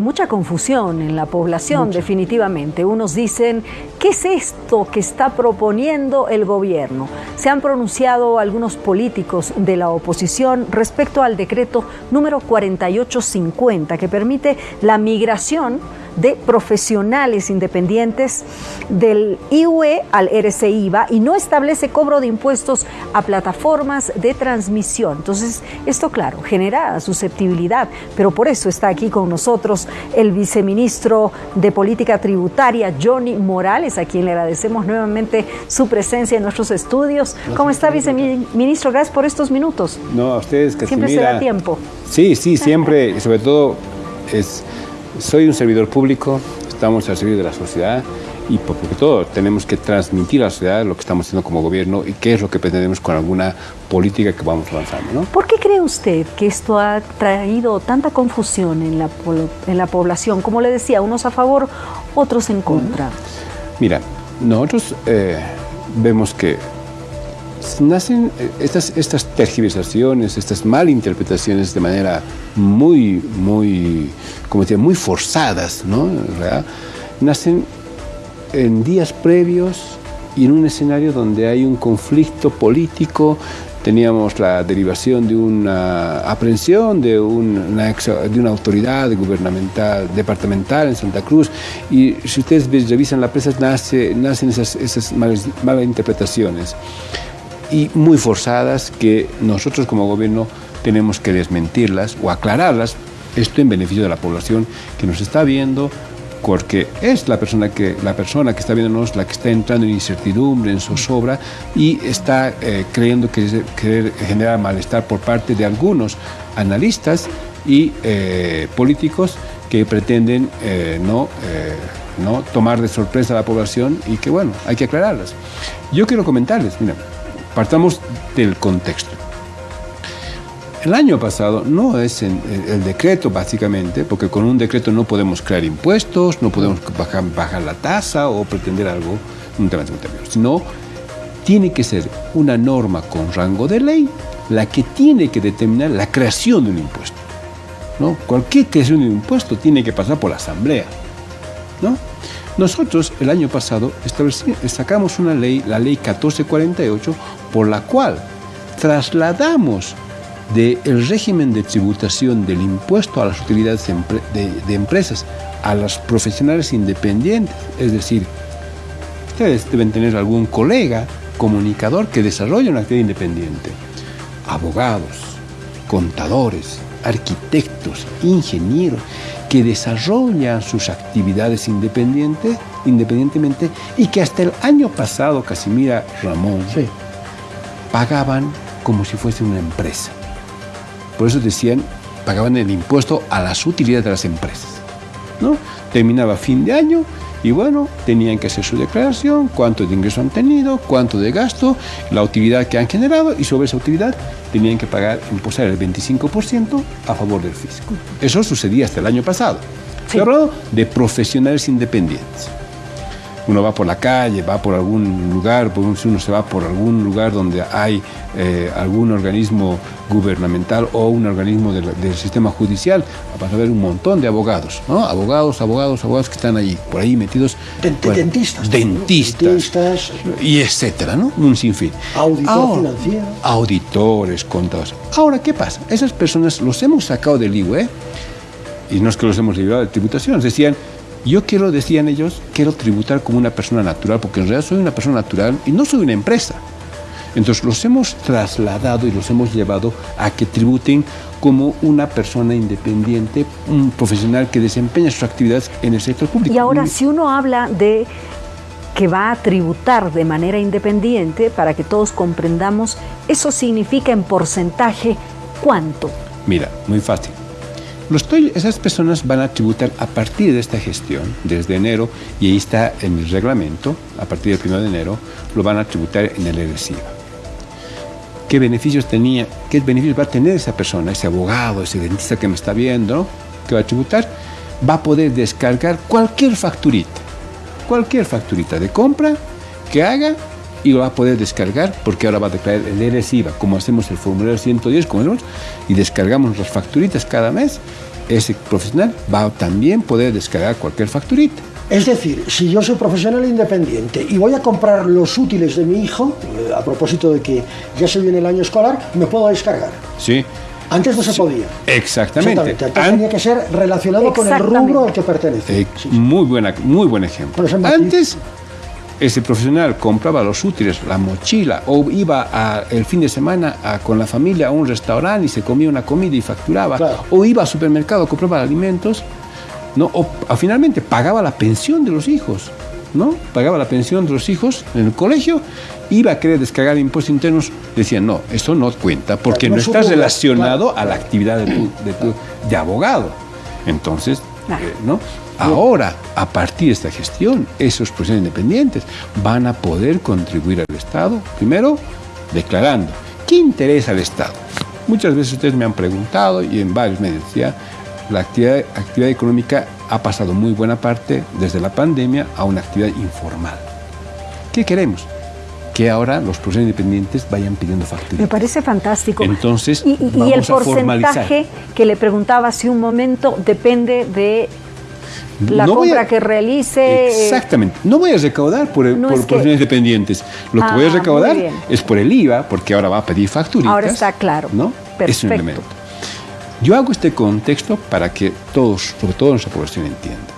Mucha confusión en la población, definitivamente. Unos dicen, ¿qué es esto que está proponiendo el gobierno? Se han pronunciado algunos políticos de la oposición respecto al decreto número 4850 que permite la migración de profesionales independientes del IUE al RCIVA y no establece cobro de impuestos a plataformas de transmisión. Entonces, esto, claro, genera susceptibilidad, pero por eso está aquí con nosotros el viceministro de Política Tributaria, Johnny Morales, a quien le agradecemos nuevamente su presencia en nuestros estudios. ¿Cómo está, viceministro? Gracias por estos minutos. No, a ustedes, que Siempre se da tiempo. Sí, sí, siempre, sobre todo es soy un servidor público, estamos al servicio de la sociedad y por todo tenemos que transmitir a la sociedad lo que estamos haciendo como gobierno y qué es lo que pretendemos con alguna política que vamos avanzando. ¿no? ¿Por qué cree usted que esto ha traído tanta confusión en la, en la población? Como le decía, unos a favor, otros en contra. Mira, nosotros eh, vemos que nacen eh, estas, estas tergiversaciones, estas malinterpretaciones de manera muy, muy, como decía, muy forzadas, ¿no? Nacen en días previos y en un escenario donde hay un conflicto político, teníamos la derivación de una aprehensión de una, de una autoridad gubernamental, departamental en Santa Cruz, y si ustedes revisan la prensa, nace, nacen esas, esas malinterpretaciones y muy forzadas que nosotros como gobierno tenemos que desmentirlas o aclararlas, esto en beneficio de la población que nos está viendo, porque es la persona que, la persona que está viéndonos la que está entrando en incertidumbre, en zozobra y está eh, creyendo que querer generar malestar por parte de algunos analistas y eh, políticos que pretenden eh, no, no tomar de sorpresa a la población y que bueno, hay que aclararlas. Yo quiero comentarles, mira, Partamos del contexto. El año pasado no es el decreto básicamente, porque con un decreto no podemos crear impuestos, no podemos bajar, la tasa o pretender algo, sino tiene que ser una norma con rango de ley la que tiene que determinar la creación de un impuesto. ¿no? Cualquier creación de un impuesto tiene que pasar por la asamblea. ¿no? Nosotros el año pasado sacamos una ley, la ley 1448, por la cual trasladamos del régimen de tributación del impuesto a las utilidades de, empresas a los profesionales independientes. Es decir, ustedes deben tener algún colega, comunicador que desarrolle una actividad independiente. Abogados, contadores, arquitectos, ingenieros, que desarrollan sus actividades independientes, independientemente y que hasta el año pasado, Casimira Ramón, pagaban como si fuese una empresa. Por eso decían, pagaban el impuesto a las utilidades de las empresas. ¿no? Terminaba fin de año y bueno, tenían que hacer su declaración, cuánto de ingreso han tenido, cuánto de gasto, la utilidad que han generado y sobre esa utilidad tenían que pagar, imposar el 25% a favor del fisco. Eso sucedía hasta el año pasado. Estoy hablando de profesionales independientes uno va por la calle, va por algún lugar, uno se va por algún lugar donde hay eh, algún organismo gubernamental o un organismo del, sistema judicial, vas a ver un montón de abogados, ¿no? Abogados, abogados, abogados que están ahí, por ahí metidos. dentistas. Dentistas. Y etcétera, ¿no? Un sinfín. Auditor financiero. Auditores, contadores. Ahora, ¿qué pasa? Esas personas los hemos sacado del IUE y no es que los hemos librado de tributación, decían yo quiero, decían ellos, quiero tributar como una persona natural, porque en realidad soy una persona natural y no soy una empresa. Entonces los hemos trasladado y los hemos llevado a que tributen como una persona independiente, un profesional que desempeña sus actividades en el sector público. Y ahora, si uno habla de que va a tributar de manera independiente, para que todos comprendamos, eso significa en porcentaje cuánto. Mira, muy fácil esas personas van a tributar a partir de esta gestión, desde enero, y ahí está en el reglamento, a partir del 1 de enero, lo van a tributar en el ERESIVA. ¿Qué beneficios tenía, qué beneficios va a tener esa persona, ese abogado, ese dentista que me está viendo, que va a tributar? Va a poder descargar cualquier facturita, cualquier facturita de compra que haga y lo va a poder descargar porque ahora va a declarar el ERES IVA, como hacemos el formulario 110, como vemos, y descargamos las facturitas cada mes ese profesional va a también poder descargar cualquier facturita. Es decir, si yo soy profesional independiente y voy a comprar los útiles de mi hijo, eh, a propósito de que ya se viene el año escolar, me puedo descargar. Sí. Antes no se podía. Exactamente. Antes tenía que ser relacionado con el rubro al que pertenece. Eh, muy, buena, muy buen ejemplo. Antes ese profesional compraba los útiles, la mochila, o iba a, el fin de semana con la familia a un restaurante y se comía una comida y facturaba, o iba al supermercado, compraba alimentos, ¿no? o, finalmente pagaba la pensión de los hijos. ¿no? Pagaba la pensión de los hijos en el colegio, iba a querer descargar impuestos internos, decían, no, eso no cuenta porque no, estás relacionado a la actividad de, tu, de, abogado. Entonces, eh, ¿no? Ahora, a partir de esta gestión, esos profesionales independientes van a poder contribuir al Estado, primero, declarando qué interesa al Estado. Muchas veces ustedes me han preguntado y en varios medios decía, la actividad económica ha pasado muy buena parte desde la pandemia a una actividad informal. ¿Qué queremos? Que ahora los profesionales independientes vayan pidiendo facturas. Me parece fantástico. Entonces, y, el porcentaje que le preguntaba hace un momento depende de la compra que realice. Exactamente. No voy a recaudar por, profesionales independientes. Lo que voy a ah, recaudar es por el IVA, porque ahora va a pedir facturitas. Ahora está claro. ¿no? Perfecto. Es un elemento. Yo hago este contexto para que todos, sobre todo nuestra población, entienda.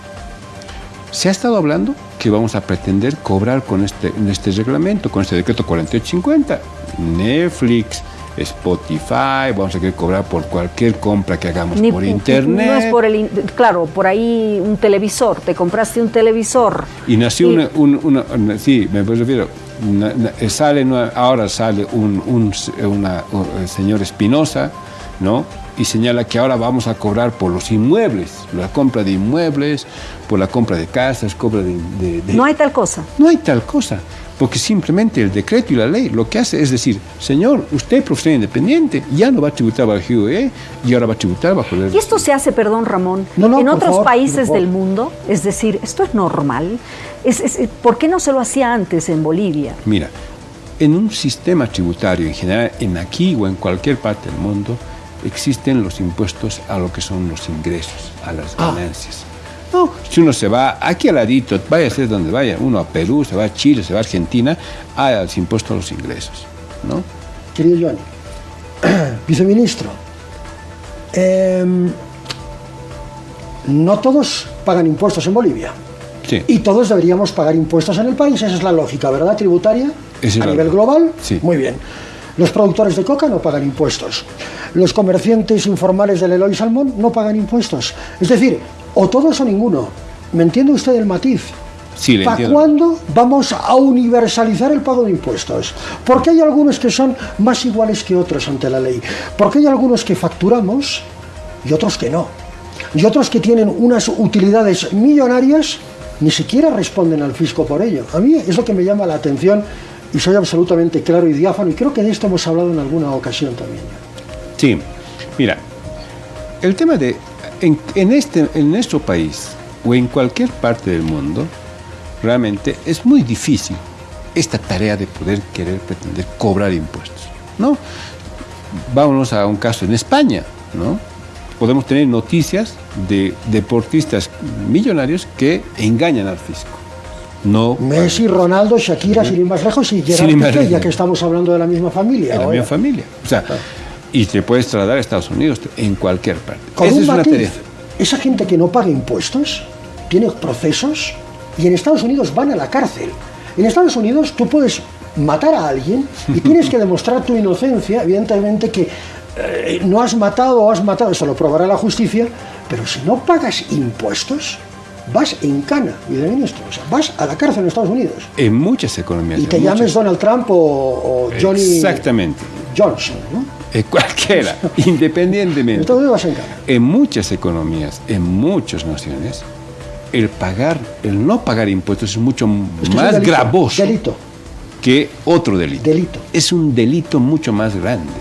Se ha estado hablando que vamos a pretender cobrar con este, este reglamento, con este decreto 4850, Netflix, Spotify, vamos a querer cobrar por cualquier compra que hagamos por internet. No es por el, claro, por ahí un televisor, te compraste un televisor. Y nació Una, una, sí, me refiero, sale, ahora sale un, un el señor Espinosa, ¿no? Y señala que ahora vamos a cobrar por los inmuebles, la compra de inmuebles, por la compra de casas, compra de, de... No hay tal cosa. No hay tal cosa porque simplemente el decreto y la ley lo que hace es decir, señor, usted profesor independiente, ya no va a tributar bajo el GUE y ahora va a tributar bajo el... ¿Y esto se hace, perdón Ramón, en otros países del mundo? Es decir, ¿esto es normal? Es, ¿Por qué no se lo hacía antes en Bolivia? Mira, en un sistema tributario en general, en aquí o en cualquier parte del mundo, existen los impuestos a lo que son los ingresos, a las ah. ganancias. No, si uno se va aquí al ladito, vaya a ser donde vaya, uno a Perú, se va a Chile, se va a Argentina, hay impuestos a los ingresos, ¿no? Querido Johnny, viceministro, em, no todos pagan impuestos en Bolivia. Sí. Y todos deberíamos pagar impuestos en el país, esa es la lógica, ¿verdad? Tributaria a nivel global. Sí. Muy bien. Los productores de coca no pagan impuestos. Los comerciantes informales del Eloy Salmón no pagan impuestos. Es decir, o todos o ninguno. ¿Me entiende usted el matiz? Sí, ¿Para cuándo vamos a universalizar el pago de impuestos? Porque hay algunos que son más iguales que otros ante la ley. Porque hay algunos que facturamos y otros que no. Y otros que tienen unas utilidades millonarias ni siquiera responden al fisco por ello. A mí es lo que me llama la atención y soy absolutamente claro y diáfano y creo que de esto hemos hablado en alguna ocasión también. Sí, mira, el tema de en, este, en nuestro país o en cualquier parte del mundo, realmente es muy difícil esta tarea de poder querer pretender cobrar impuestos, ¿no? Vámonos a un caso en España, ¿no? Podemos tener noticias de deportistas millonarios que engañan al fisco. No, Messi, Ronaldo, Shakira, sin ir más lejos, y Gerard ya que estamos hablando de la misma familia. De la misma familia. O sea, y te puedes trasladar a Estados Unidos, en cualquier parte. Esa es una tarea. Esa gente que no paga impuestos tiene procesos y en Estados Unidos van a la cárcel. En Estados Unidos tú puedes matar a alguien y tienes que demostrar tu inocencia, evidentemente que eh, no has matado o has matado, eso lo probará la justicia, pero si no pagas impuestos, vas en cana, y de ministro, o sea, vas a la cárcel en Estados Unidos. En muchas economías. Y te llames Donald Trump o, o Johnny Exactamente. Johnson, ¿no? Eh, cualquiera, independientemente. En muchas economías, en muchas naciones, el pagar, el no pagar impuestos es mucho más gravoso que otro delito. delito. Es un delito mucho más grande.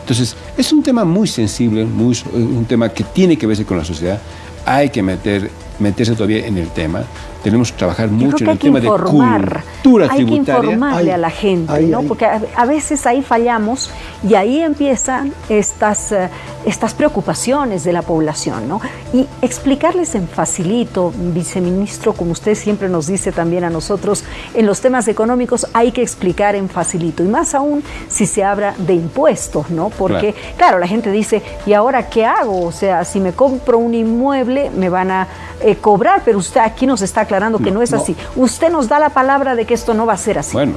Entonces, es un tema muy sensible, muy, un tema que tiene que verse con la sociedad. Hay que meter, meterse todavía en el tema tenemos que trabajar mucho en el tema de cultura tributaria. Hay que informarle a la gente, ¿no? Porque a, veces ahí fallamos y ahí empiezan estas, eh, estas preocupaciones de la población, ¿no? Y explicarles en facilito, viceministro, como usted siempre nos dice también a nosotros, en los temas económicos hay que explicar en facilito, y más aún si se habla de impuestos, ¿no? Porque, claro, claro la gente dice, ¿y ahora qué hago? O sea, si me compro un inmueble, me van a eh, cobrar, pero usted aquí nos está aclarando que no, es así. Usted nos da la palabra de que esto no va a ser así. Bueno,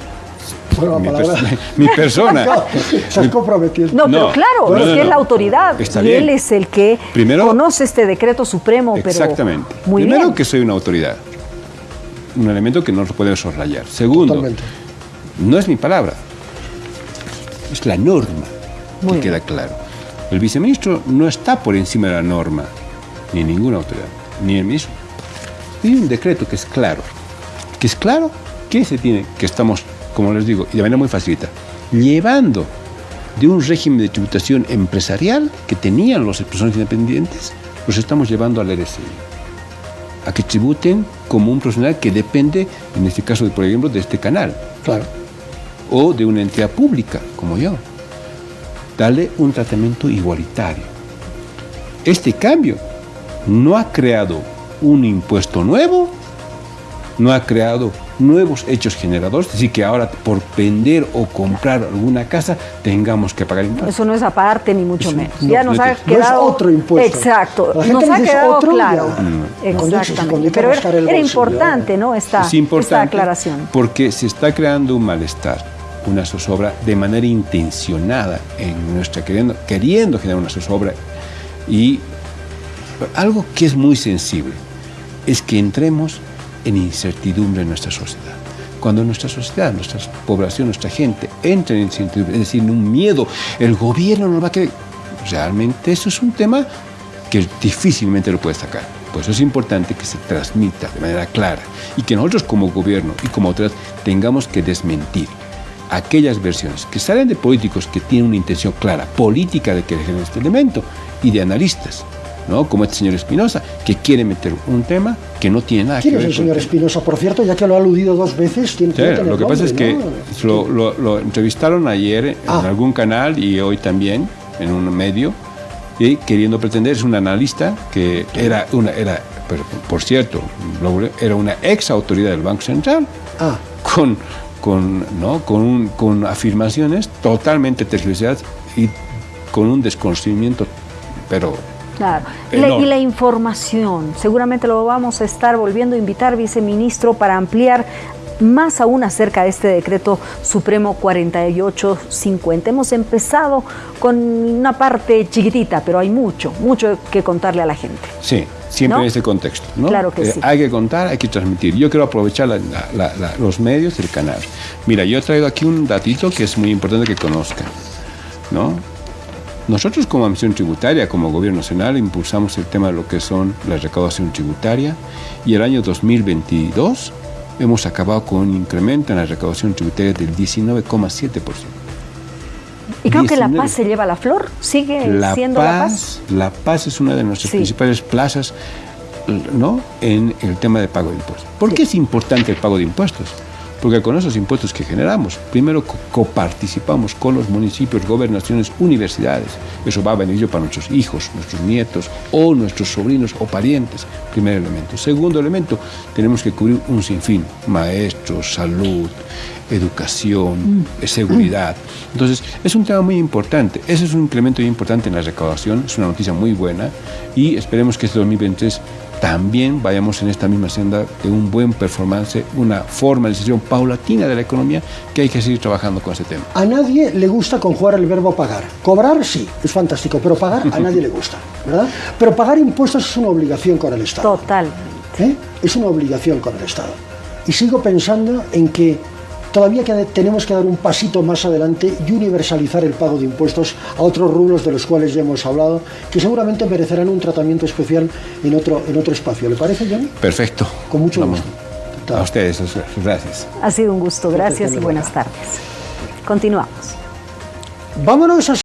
mi, mi, persona. No, comprometido. No, pero claro, es que es la autoridad y él es el que conoce este decreto supremo. Exactamente. Primero que soy una autoridad. Un elemento que no lo podemos soslayar. Segundo, no es mi palabra. Es la norma que queda claro. El viceministro no está por encima de la norma, ni ninguna autoridad, ni el mismo. Hay un decreto que es claro. Que es claro que se tiene, que estamos como les digo, y de manera muy facilita, llevando de un régimen de tributación empresarial que tenían los personas independientes, los estamos llevando al RSI. A que tributen como un profesional que depende, en este caso, por ejemplo, de este canal. Claro. O de una entidad pública, como yo. Darle un tratamiento igualitario. Este cambio no ha creado un impuesto nuevo, no ha creado nuevos hechos generadores, es decir, que ahora por vender o comprar alguna casa tengamos que pagar impuestos. Eso no es aparte ni mucho menos. ya nos ha quedado otro impuesto. Exacto, nos ha quedado claro. Exactamente. Pero era, importante, ¿no? Esta, es importante esta aclaración. Porque se está creando un malestar, una zozobra de manera intencionada en nuestra queriendo, queriendo generar una zozobra y algo que es muy sensible es que entremos en incertidumbre en nuestra sociedad. Cuando nuestra sociedad, nuestra población, nuestra gente entra en incertidumbre, es decir, en un miedo, el gobierno no va a querer. Realmente eso es un tema que difícilmente lo puede sacar. Por eso es importante que se transmita de manera clara y que nosotros como gobierno y como otras tengamos que desmentir aquellas versiones que salen de políticos que tienen una intención clara, política de que dejen este elemento y de analistas ¿no? como este señor Espinosa, que quiere meter un tema que no tiene nada que ver. ¿Quién es el señor Espinosa, por cierto? Ya que lo ha aludido dos veces, tiene, sí, Lo que pasa es que lo, entrevistaron ayer en ah. algún canal y hoy también en un medio, y queriendo pretender, es un analista que era una, era, por cierto, era una ex autoridad del Banco Central, ah. con, con, ¿no? con, con afirmaciones totalmente tergiversadas y con un desconocimiento, pero Claro. Y la, información, seguramente lo vamos a estar volviendo a invitar, viceministro, para ampliar más aún acerca de este decreto supremo 4850. Hemos empezado con una parte chiquitita, pero hay mucho, mucho que contarle a la gente. Sí, siempre en este contexto. ¿no? Claro que eh, sí. Hay que contar, hay que transmitir. Yo quiero aprovechar los medios del canal. Mira, yo he traído aquí un datito que es muy importante que conozcan. ¿no? Nosotros como Administración Tributaria, como Gobierno Nacional, impulsamos el tema de lo que son la recaudación tributaria y el año 2022 hemos acabado con un incremento en la recaudación tributaria del 19,7%. Y creo que La Paz se lleva la flor, sigue siendo La Paz. La Paz es una de nuestras principales plazas ¿no? en el tema de pago de impuestos. ¿Por qué es importante el pago de impuestos? Porque con esos impuestos que generamos, primero coparticipamos con los municipios, gobernaciones, universidades. Eso va a beneficio para nuestros hijos, nuestros nietos o nuestros sobrinos o parientes, primer elemento. Segundo elemento, tenemos que cubrir un sinfín, maestros, salud, educación, mm. seguridad. Entonces, es un tema muy importante. Ese es un incremento muy importante en la recaudación, es una noticia muy buena y esperemos que este 2023 también vayamos en esta misma senda de un buen performance, una formalización paulatina de la economía que hay que seguir trabajando con ese tema. A nadie le gusta conjugar el verbo pagar. Cobrar sí, es fantástico, pero pagar a nadie le gusta, ¿verdad? Pero pagar impuestos es una obligación con el Estado. Total. ¿Eh? Es una obligación con el Estado. Y sigo pensando en que Todavía tenemos que dar un pasito más adelante y universalizar el pago de impuestos a otros rubros de los cuales ya hemos hablado, que seguramente merecerán un tratamiento especial en otro, en otro espacio. ¿Le parece, Johnny? Perfecto. Con mucho gusto. A ustedes, gracias. Ha sido un gusto, gracias y buenas tardes. Continuamos. Vámonos a